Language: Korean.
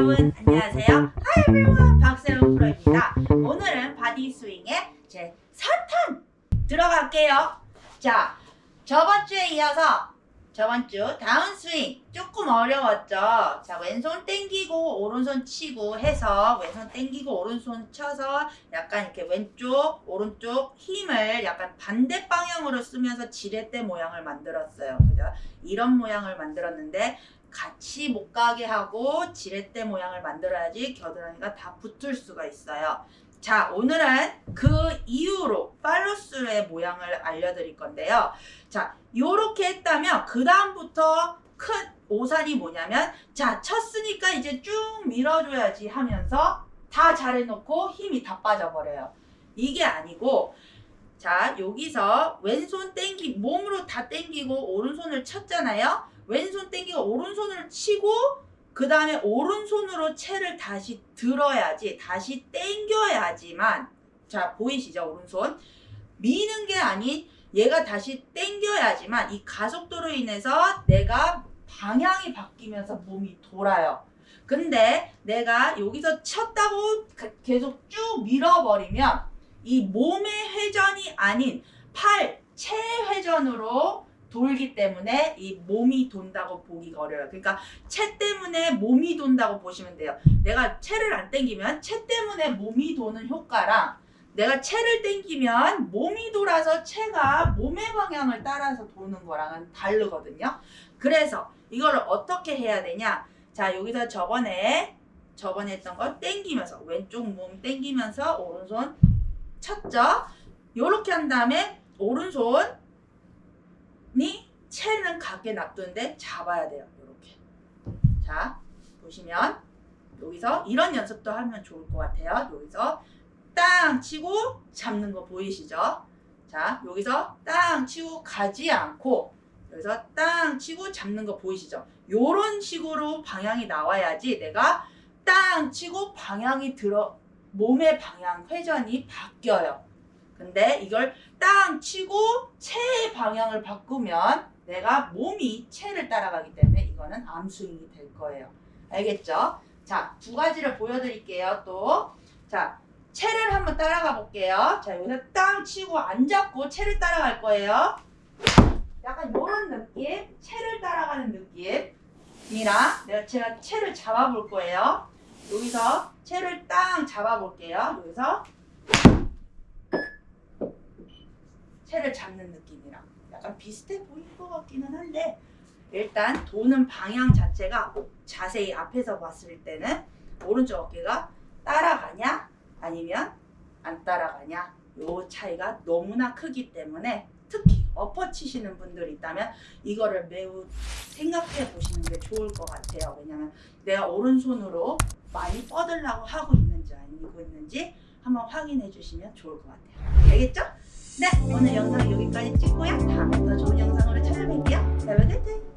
여러분 안녕하세요. Hi everyone 박세훈 프로입니다. 오늘은 body swing의 제 4탄 들어갈게요. 자 저번 주에 이어서 저번 주 다운 스윙 조금 어려웠죠. 자 왼손 땡기고 오른손 치고 해서 왼손 땡기고 오른손 쳐서 약간 이렇게 왼쪽 오른쪽 힘을 약간 반대 방향으로 쓰면서 지렛대 모양을 만들었어요. 그죠? 이런 모양을 만들었는데 같이 못 가게 하고 지렛대 모양을 만들어야지 겨드랑이가 다 붙을 수가 있어요. 자, 오늘은 그 이후로 팔로스의 모양을 알려드릴 건데요. 자, 요렇게 했다면 그 다음부터 큰 오산이 뭐냐면 자, 쳤으니까 이제 쭉 밀어줘야지 하면서 다 잘해놓고 힘이 다 빠져버려요. 이게 아니고 자, 여기서 왼손 땡기 몸으로 다 땡기고 오른손을 쳤잖아요. 왼손 땡기고 오른손을 치고 그 다음에 오른손으로 채를 다시 들어야지 다시 땡겨야지만 자 보이시죠? 오른손. 미는 게 아닌 얘가 다시 땡겨야지만 이 가속도로 인해서 내가 방향이 바뀌면서 몸이 돌아요. 근데 내가 여기서 쳤다고 계속 쭉 밀어버리면 이 몸의 회전이 아닌 팔, 채 회전으로 돌기 때문에 이 몸이 돈다고 보기가 어려워요. 그러니까 채 때문에 몸이 돈다고 보시면 돼요. 내가 채를 안 땡기면 채 때문에 몸이 도는 효과랑 내가 채를 땡기면 몸이 돌아서 채가 몸의 방향을 따라서 도는 거랑은 다르거든요. 그래서 이걸 어떻게 해야 되냐? 자 여기서 저번에 저번에 했던 거 땡기면서 왼쪽 몸 땡기면서 오른손 쳤죠? 요렇게 한 다음에 오른손 니 채는 가게 놔두는데 잡아야 돼요. 이렇게. 자, 보시면 여기서 이런 연습도 하면 좋을 것 같아요. 여기서 땅 치고 잡는 거 보이시죠? 자, 여기서 땅 치고 가지 않고 여기서 땅 치고 잡는 거 보이시죠? 요런 식으로 방향이 나와야지 내가 땅 치고 방향이 들어 몸의 방향 회전이 바뀌어요. 근데 이걸 땅 치고 채의 방향을 바꾸면 내가 몸이 채를 따라가기 때문에 이거는 암스윙이 될 거예요. 알겠죠? 자, 두 가지를 보여드릴게요. 또. 자, 채를 한번 따라가 볼게요. 자, 여기서 땅 치고 안 잡고 채를 따라갈 거예요. 약간 이런 느낌, 채를 따라가는 느낌이랑 내가 제가 채를 잡아볼 거예요. 여기서 채를 땅 잡아볼게요. 여기서 채를 잡는 느낌이랑 약간 비슷해 보일 것 같기는 한데 일단 도는 방향 자체가 자세히 앞에서 봤을 때는 오른쪽 어깨가 따라가냐 아니면 안 따라가냐 요 차이가 너무나 크기 때문에 특히 엎어 치시는 분들이 있다면 이거를 매우 생각해 보시는 게 좋을 것 같아요 왜냐면 내가 오른손으로 많이 뻗으려고 하고 있는지 아니고 있는지 한번 확인해 주시면 좋을 것 같아요 알겠죠? 네 오늘 영상 여기까지 찍고요. 다음에 더 좋은 영상으로 찾아뵐게요. Have a good day